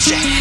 check.